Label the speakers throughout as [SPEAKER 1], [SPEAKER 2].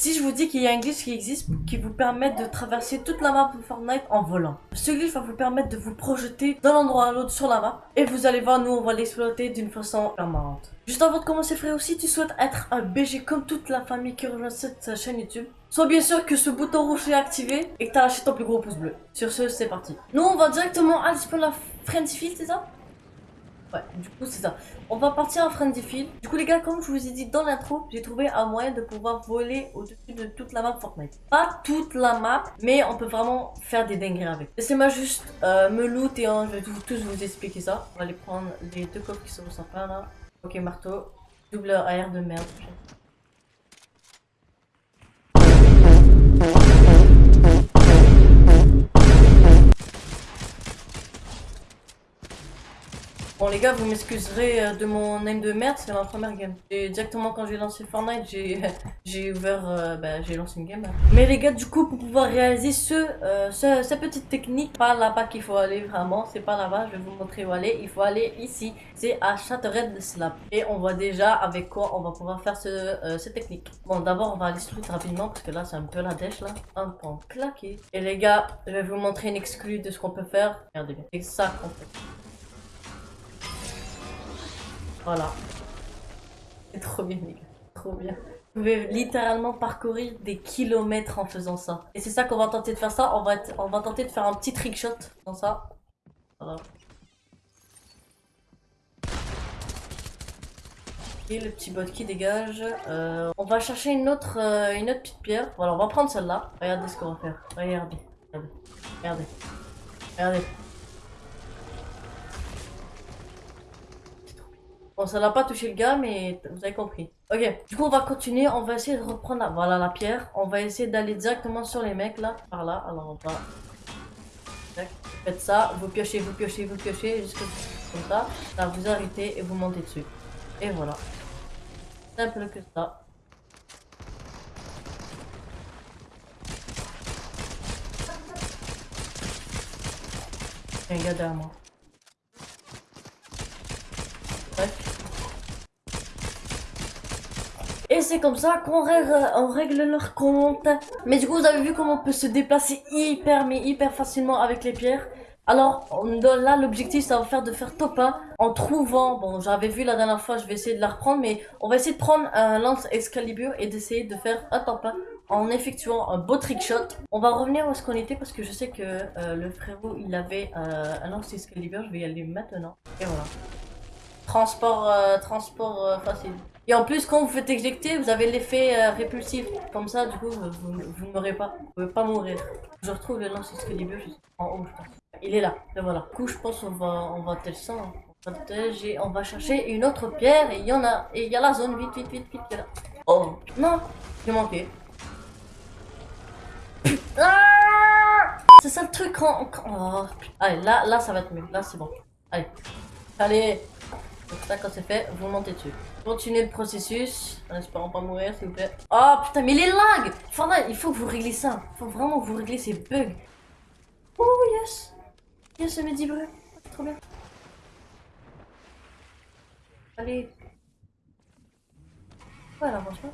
[SPEAKER 1] Si je vous dis qu'il y a un glitch qui existe qui vous permet de traverser toute la map de Fortnite en volant. Ce glitch va vous permettre de vous projeter d'un endroit à l'autre sur la map. Et vous allez voir, nous on va l'exploiter d'une façon permanente. Juste avant de commencer frère, si tu souhaites être un BG comme toute la famille qui rejoint cette chaîne YouTube, sois bien sûr que ce bouton rouge est activé et que t'as lâché ton plus gros pouce bleu. Sur ce, c'est parti. Nous on va directement sur la Frenzy Field, c'est ça? Ouais, du coup c'est ça. On va partir à Frenzy Field. Du coup les gars, comme je vous ai dit dans l'intro, j'ai trouvé un moyen de pouvoir voler au-dessus de toute la map Fortnite. Pas toute la map, mais on peut vraiment faire des dingueries avec. Laissez-moi juste euh, me loot et je vais tous vous expliquer ça. On va aller prendre les deux coffres qui sont sympas là. Ok, marteau. Double AR de merde. Les gars, vous m'excuserez euh, de mon name de merde, c'est ma première game. Et directement quand j'ai lancé Fortnite, j'ai ouvert, euh, bah, j'ai lancé une game. Mais les gars, du coup, pour pouvoir réaliser ce, euh, ce cette petite technique, pas là-bas qu'il faut aller vraiment, c'est pas là-bas, je vais vous montrer où aller. Il faut aller ici, c'est à Chattered Slap. Et on voit déjà avec quoi on va pouvoir faire ce, cette technique. Bon, d'abord, on va aller street rapidement parce que là, c'est un peu la dèche là. Un point claqué. Et les gars, je vais vous montrer une exclue de ce qu'on peut faire. Regardez, c'est ça qu'on fait. Voilà. C'est trop bien, les gars. Trop bien. Vous pouvez littéralement parcourir des kilomètres en faisant ça. Et c'est ça qu'on va tenter de faire ça. On va, on va tenter de faire un petit trick shot dans ça. Voilà. Et le petit bot qui dégage. Euh, on va chercher une autre, euh, une autre petite pierre. Voilà, on va prendre celle-là. Regardez ce qu'on va faire. Regardez. Regardez. Regardez. Regardez. Bon, ça n'a pas touché le gars, mais vous avez compris. Ok, du coup, on va continuer. On va essayer de reprendre, la... voilà, la pierre. On va essayer d'aller directement sur les mecs, là. Par là. Alors, on va... Faites ça. Vous piochez, vous piochez, vous piochez. Jusque comme ça. Là, vous arrêtez et vous montez dessus. Et voilà. Simple que ça. Un gars derrière moi. C'est comme ça qu'on règle, on règle leur compte. Mais du coup, vous avez vu comment on peut se déplacer hyper, mais hyper facilement avec les pierres. Alors là, l'objectif, ça va faire de faire top 1 en trouvant, bon j'avais vu la dernière fois, je vais essayer de la reprendre, mais on va essayer de prendre un lance Excalibur et d'essayer de faire un top 1 en effectuant un beau trick shot. On va revenir où est-ce qu'on était parce que je sais que euh, le frérot, il avait euh, un lance Excalibur, je vais y aller maintenant. Et voilà. Transport, euh, transport facile. Et en plus, quand vous faites éjecter, vous avez l'effet euh, répulsif. Comme ça, du coup, vous, ne mourrez pas. Vous pouvez pas mourir. Je retrouve le lance Excalibur en haut, je pense. Il est là. Et voilà. Du coup, je pense qu'on va, on va tel ça. Hein. On va on va chercher une autre pierre. Et il y en a. Et il y a la zone. Vite, vite, vite, vite. Là. Oh. Non. J'ai manqué. Ah c'est ça le truc. Oh. Allez, là, là, ça va être mieux. Là, c'est bon. Allez. Allez. Donc ça, quand c'est fait, vous montez dessus. Continuez le processus, en espérant pas mourir, s'il vous plaît. Oh putain, mais les lags il faut que vous réglez ça. Il faut vraiment que vous réglez ces bugs. Oh yes Yes, ça me dit. Trop bien. Allez. Voilà, franchement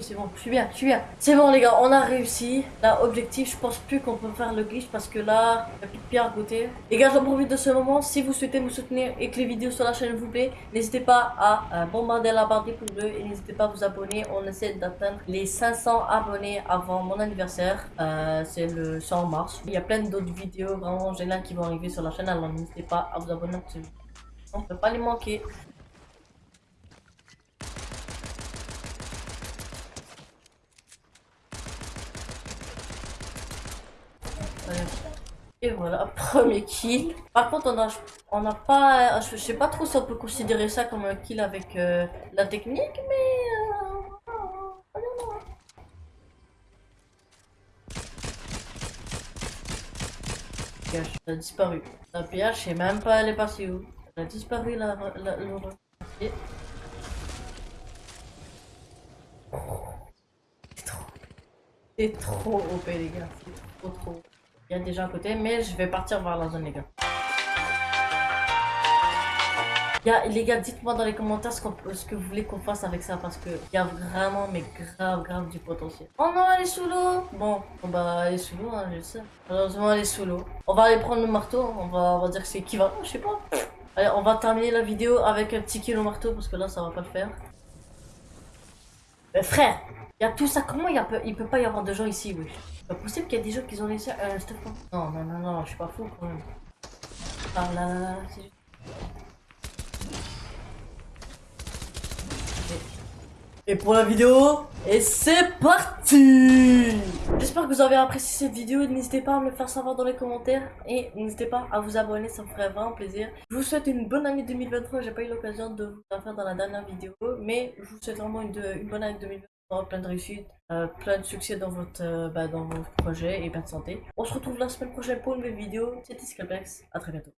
[SPEAKER 1] c'est bon, je suis bien, je suis bien. C'est bon les gars, on a réussi. Là, objectif, je pense plus qu'on peut faire le glitch parce que là, il n'y a plus de pierre à côté. Les gars, j'en profite de ce moment. Si vous souhaitez me soutenir et que les vidéos sur la chaîne vous plaît, n'hésitez pas à euh, bombarder la barre des pouces bleus et n'hésitez pas à vous abonner. On essaie d'atteindre les 500 abonnés avant mon anniversaire. Euh, c'est le 100 mars. Il y a plein d'autres vidéos vraiment géniales qui vont arriver sur la chaîne. Alors n'hésitez pas à vous abonner. On ne peut pas les manquer. Et voilà, premier kill. Par contre, on a, on a pas, je sais pas trop si on peut considérer ça comme un kill avec euh, la technique, mais. Euh, a disparu. La PH, je sais même pas elle est passée où? Elle a disparu la, la, C'est trop. C'est trop OP les gars. C'est trop trop. Il y a déjà à côté, mais je vais partir voir la zone, les gars. Y a, les gars, dites-moi dans les commentaires ce, ce que vous voulez qu'on fasse avec ça parce que y a vraiment, mais grave, grave du potentiel. Oh non, elle est sous l'eau Bon, on va aller sous l'eau, hein, je sais. Malheureusement, elle est sous l'eau. On va aller prendre le marteau, on va, on va dire que c'est qui va, je sais pas. Allez, on va terminer la vidéo avec un petit kilo marteau parce que là, ça va pas le faire. Mais frère, il y a tout ça, comment il, y a, il peut pas y avoir de gens ici, oui C'est pas possible qu'il y ait des gens qui ont laissé un stuff. Non, non, non, non, je suis pas fou quand même. Ah là là là, c'est juste- Et pour la vidéo, et c'est parti J'espère que vous avez apprécié cette vidéo, n'hésitez pas à me le faire savoir dans les commentaires et n'hésitez pas à vous abonner, ça me ferait vraiment plaisir. Je vous souhaite une bonne année 2023, j'ai pas eu l'occasion de vous la faire dans la dernière vidéo, mais je vous souhaite vraiment une, une bonne année 2023, plein de réussite, euh, plein de succès dans votre, euh, bah, dans votre projet et plein de santé. On se retrouve la semaine prochaine pour une nouvelle vidéo, c'était Scalpex, à très bientôt.